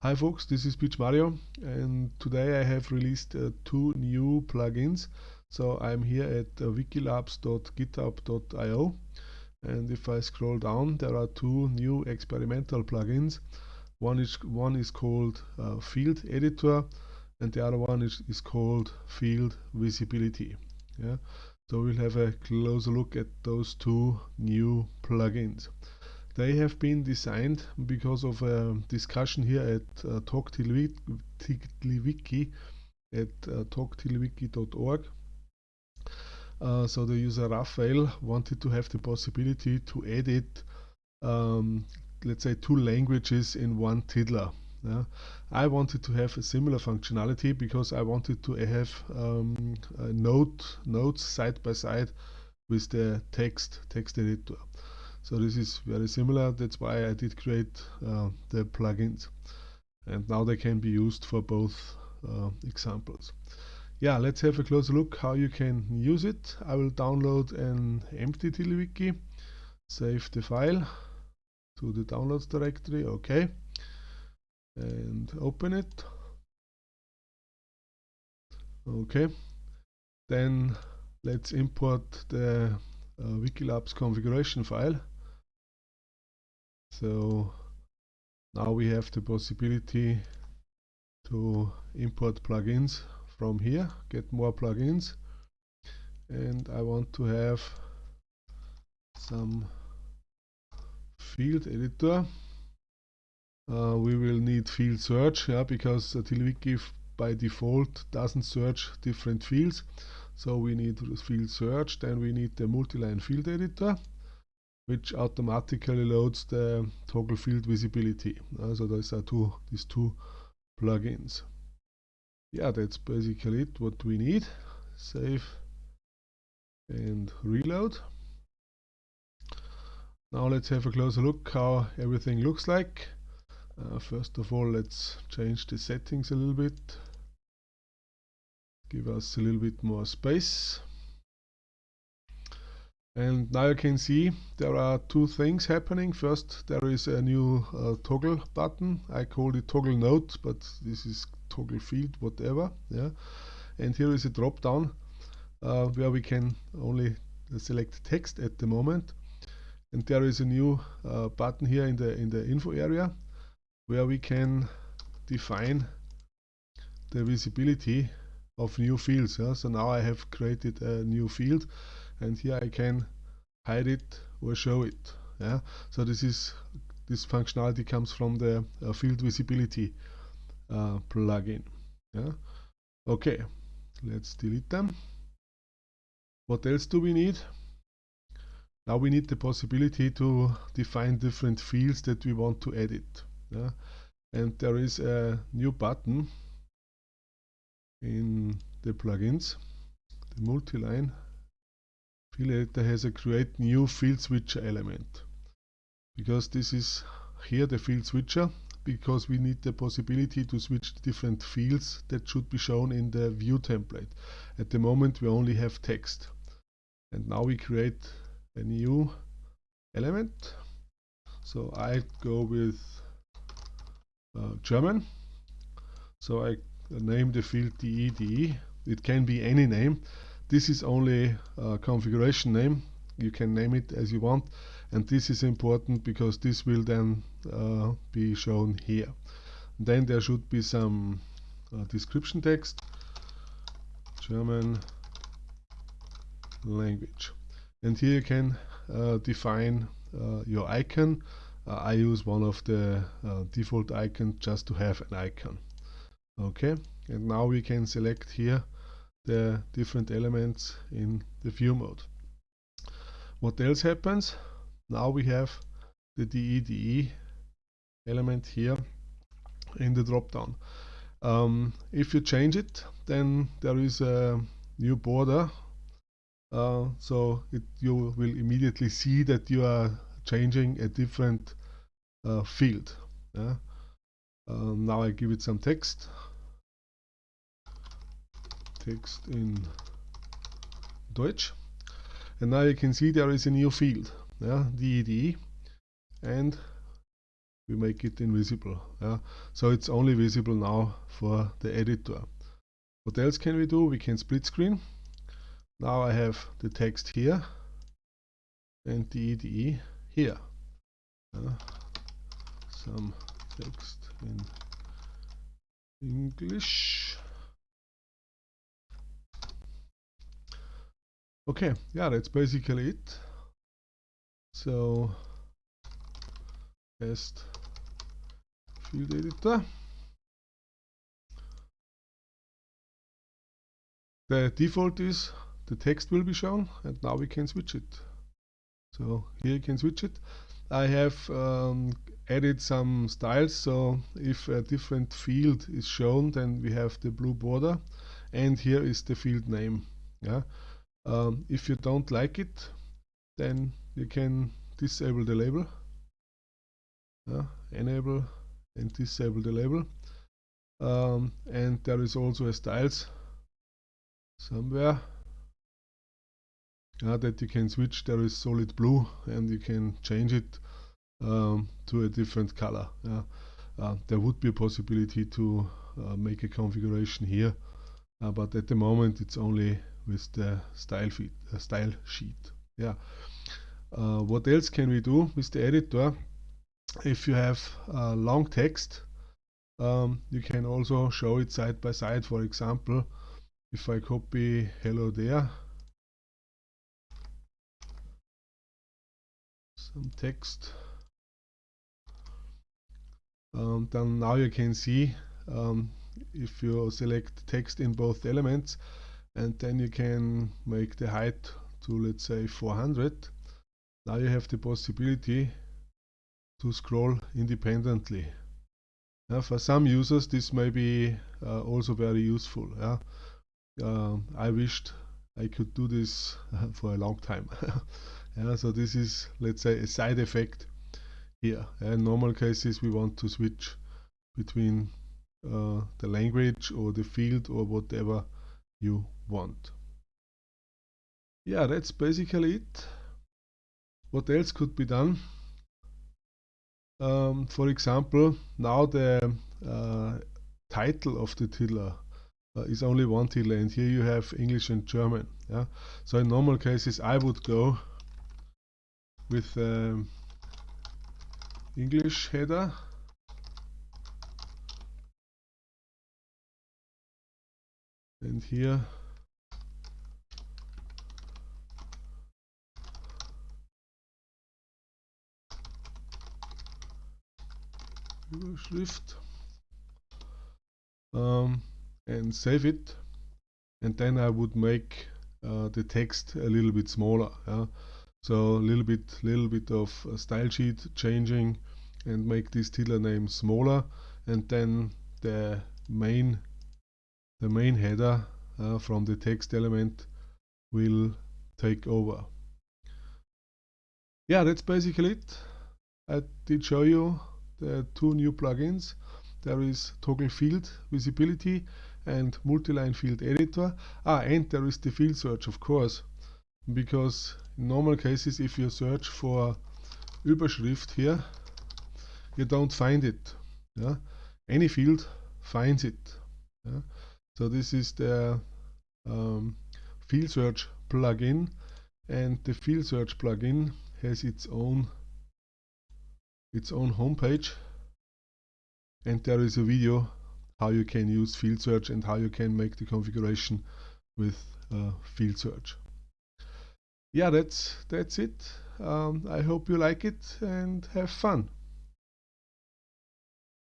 Hi folks, this is PMario and today I have released uh, two new plugins. So I'm here at uh, wikilabs.github.io and if I scroll down there are two new experimental plugins. One is, one is called uh, Field Editor and the other one is, is called Field Visibility. Yeah? So we'll have a closer look at those two new plugins. They have been designed because of a discussion here at uh, Talk TiddlyWiki at uh, talk.tiddlywiki.org. Uh, so the user Raphael wanted to have the possibility to edit, um, let's say, two languages in one tiddler. Yeah. I wanted to have a similar functionality because I wanted to have um, note, notes side by side with the text text editor. So this is very similar. That's why I did create uh, the plugins. And now they can be used for both uh, examples. Yeah, let's have a closer look how you can use it. I will download an empty TiddlyWiki, save the file to the downloads directory, okay, and open it. Okay, then let's import the Wikilabs configuration file. So now we have the possibility to import plugins from here, get more plugins. And I want to have some field editor. Uh, we will need field search, yeah, because uh, TiddlyWiki by default doesn't search different fields. So we need field search, then we need the multi-line field editor which automatically loads the toggle field visibility. Uh, so those are two these two plugins. Yeah, that's basically it. What we need. Save and reload. Now let's have a closer look how everything looks like. Uh, first of all, let's change the settings a little bit. Give us a little bit more space. And now you can see there are two things happening. First, there is a new uh, toggle button. I call it toggle node, but this is toggle field, whatever. Yeah. And here is a drop down uh, where we can only select text at the moment. And there is a new uh, button here in the in the info area where we can define the visibility of new fields. Yeah? So now I have created a new field and here I can hide it or show it yeah so this is this functionality comes from the uh, field visibility uh, plugin yeah okay let's delete them what else do we need now we need the possibility to define different fields that we want to edit yeah? and there is a new button in the plugins the multi-line field editor has a create new field switcher element. Because this is here the field switcher because we need the possibility to switch different fields that should be shown in the view template. At the moment we only have text. And now we create a new element. So I go with uh, German. So I name the field DE it can be any name this is only a configuration name. You can name it as you want. And this is important because this will then uh, be shown here. Then there should be some uh, description text. German language. And here you can uh, define uh, your icon. Uh, I use one of the uh, default icons just to have an icon. Okay, and now we can select here the different elements in the view mode. What else happens? Now we have the DEDE element here in the dropdown. Um, if you change it, then there is a new border. Uh, so it, you will immediately see that you are changing a different uh, field. Yeah? Um, now I give it some text text in Deutsch. And now you can see there is a new field, yeah, DED, and we make it invisible yeah so it's only visible now for the editor. What else can we do? We can split screen. Now I have the text here and EDE here some text in English okay yeah that's basically it. So test field editor. The default is the text will be shown and now we can switch it. So here you can switch it. I have um, added some styles so if a different field is shown then we have the blue border and here is the field name yeah um, if you don't like it then you can disable the label. Yeah, enable and disable the label. Um, and there is also a styles somewhere. Uh, that you can switch. There is solid blue and you can change it um, to a different color. Yeah. uh, there would be a possibility to uh, make a configuration here uh, but at the moment it's only with the style, feed, uh, style sheet. Yeah. Uh, what else can we do with the editor? If you have long text um, you can also show it side by side. For example if I copy hello there some text um, then now you can see um, if you select text in both elements and then you can make the height to let's say 400 now you have the possibility to scroll independently yeah, for some users this may be uh, also very useful yeah? uh, I wished I could do this for a long time Yeah, so this is, let's say, a side effect here. In normal cases, we want to switch between uh, the language or the field or whatever you want. Yeah, that's basically it. What else could be done? Um, for example, now the uh, title of the tiddler uh, is only one tiddler and here you have English and German. Yeah? So in normal cases I would go with um, English header and here. Überschrift. Um, and save it. And then I would make uh, the text a little bit smaller yeah? So a little bit, little bit of style sheet changing and make this tiddler name smaller. And then the main the main header uh, from the text element will take over. Yeah, that's basically it. I did show you the two new plugins. There is toggle field visibility and multi-line field editor. Ah, and there is the field search, of course, because in normal cases, if you search for Überschrift here, you don't find it. Yeah? Any field finds it. Yeah? So this is the um, field search plugin and the field search plugin has its own its own homepage and there is a video how you can use field search and how you can make the configuration with uh, field search yeah, that's that's it. Um, I hope you like it and have fun.